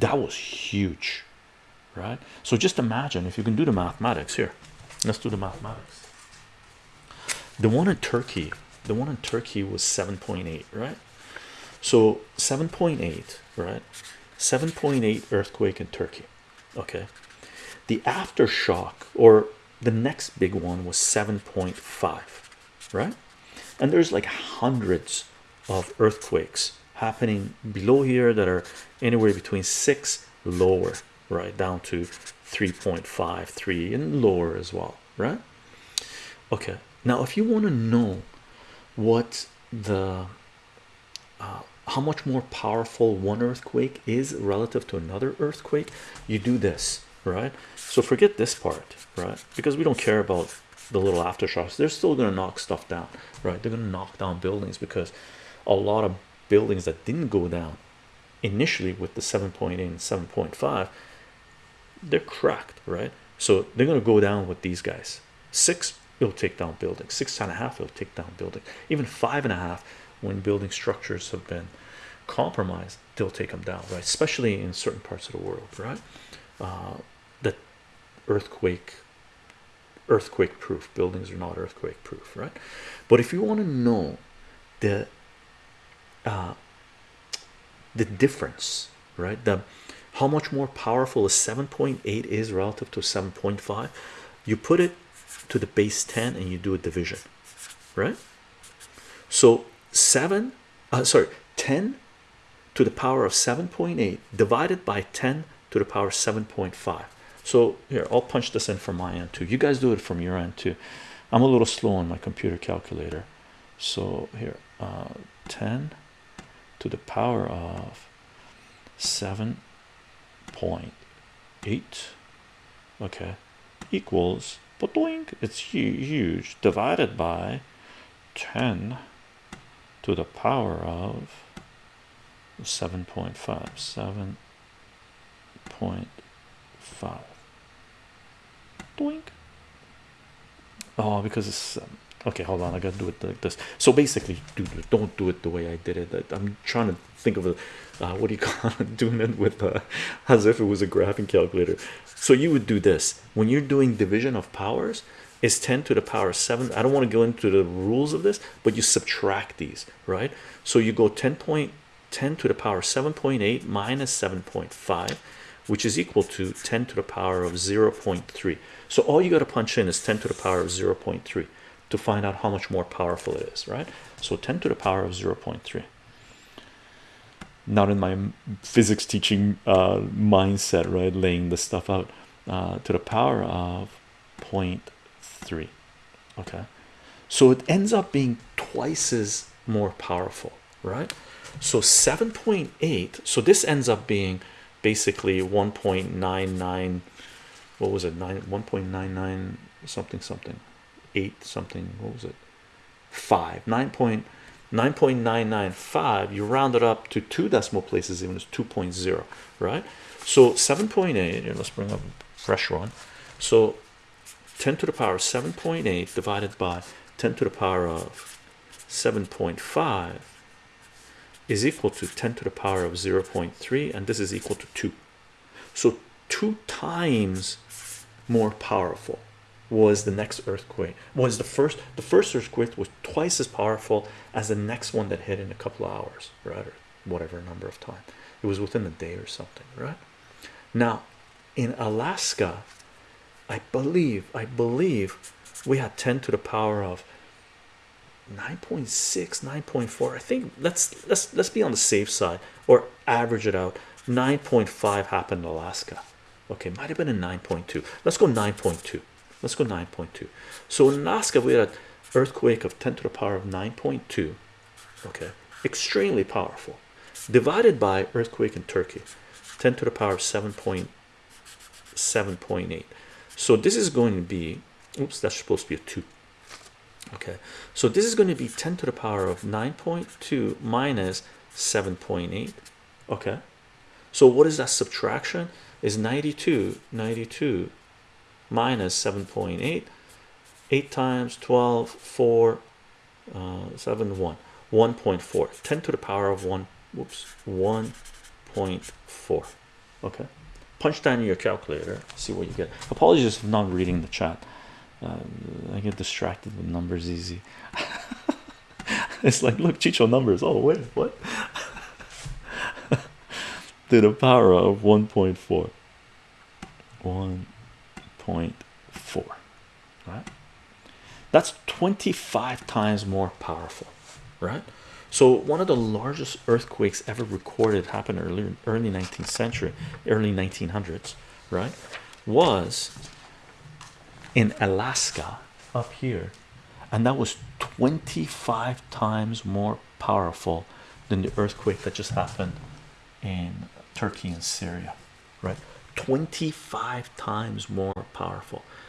that was huge right? So just imagine if you can do the mathematics. Here let's do the mathematics. The one in turkey the one in turkey was 7.8 right? So 7.8 right? 7.8 earthquake in turkey okay? The aftershock or the next big one was 7.5 right? And there's like hundreds of earthquakes happening below here that are anywhere between six lower right down to 3.5 3 and lower as well right? Okay now if you want to know what the uh, how much more powerful one earthquake is relative to another earthquake you do this right? So forget this part right? Because we don't care about the little aftershocks. They're still going to knock stuff down right? They're going to knock down buildings because a lot of buildings that didn't go down initially with the 7.8 and 7.5 they're cracked right? So they're going to go down with these guys. Six it'll take down buildings. Six and a half it'll take down buildings. Even five and a half when building structures have been compromised they'll take them down right? Especially in certain parts of the world right? Uh, that earthquake earthquake proof buildings are not earthquake proof right? But if you want to know the the difference right? The how much more powerful a 7.8 is relative to 7.5 you put it to the base 10 and you do a division right? So 7 uh, sorry 10 to the power of 7.8 divided by 10 to the power 7.5 so here I'll punch this in from my end too. You guys do it from your end too. I'm a little slow on my computer calculator. So here uh, 10 to the power of 7.8 okay equals but it's huge divided by 10 to the power of 7.5 7.5 doink oh because it's okay hold on i gotta do it like this. So basically do don't do it the way i did it. I'm trying to think of a uh, what do you call it? Doing it with uh, as if it was a graphing calculator. So you would do this. When you're doing division of powers is 10 to the power 7 i don't want to go into the rules of this but you subtract these right? So you go 10.10 to the power 7.8 minus 7.5 which is equal to 10 to the power of 0.3 so all you got to punch in is 10 to the power of 0.3 to find out how much more powerful it is right? So 10 to the power of 0.3 not in my physics teaching uh, mindset right? Laying this stuff out uh, to the power of 0.3 okay? So it ends up being twice as more powerful right? So 7.8 so this ends up being basically 1.99 what was it? 9 1.99 something something 8 something what was it? 5 nine point nine point nine nine five you round it up to two decimal places even as 2.0 right? So 7.8 let's bring up a fresh one. So 10 to the power 7.8 divided by 10 to the power of 7.5 is equal to 10 to the power of 0.3 and this is equal to 2 so two times more powerful was the next earthquake. Was the first the first earthquake was twice as powerful as the next one that hit in a couple of hours right or whatever number of time. It was within a day or something right? Now in Alaska I believe I believe we had 10 to the power of 9.6 9.4 I think let's let's let's be on the safe side or average it out. 9.5 happened in Alaska. Okay might have been a 9.2 let's go 9.2 let's go 9.2 so in Alaska we had an earthquake of 10 to the power of 9.2 okay? Extremely powerful. Divided by earthquake in Turkey 10 to the power of 7.7.8 so this is going to be oops that's supposed to be a 2 okay? So this is going to be 10 to the power of 9.2 minus 7.8 okay? So what is that subtraction? Is 92 92 minus 7.8 8 times 12 4 uh, 7 1 1.4 10 to the power of 1 whoops 1.4 Okay, punch down your calculator, see what you get. Apologies for not reading the chat. Uh, I get distracted with numbers easy. it's like, look, Chicho numbers. Oh, wait, what? to the power of 1.4. 1.4, right? That's 25 times more powerful, right? So one of the largest earthquakes ever recorded happened early early 19th century, early 1900s, right? Was in Alaska up here, and that was 25 times more powerful than the earthquake that just happened in Turkey and Syria, right? 25 times more powerful.